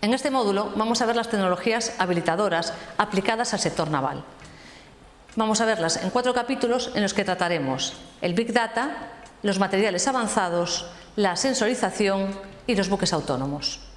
En este módulo vamos a ver las tecnologías habilitadoras aplicadas al sector naval. Vamos a verlas en cuatro capítulos en los que trataremos el Big Data, los materiales avanzados, la sensorización y los buques autónomos.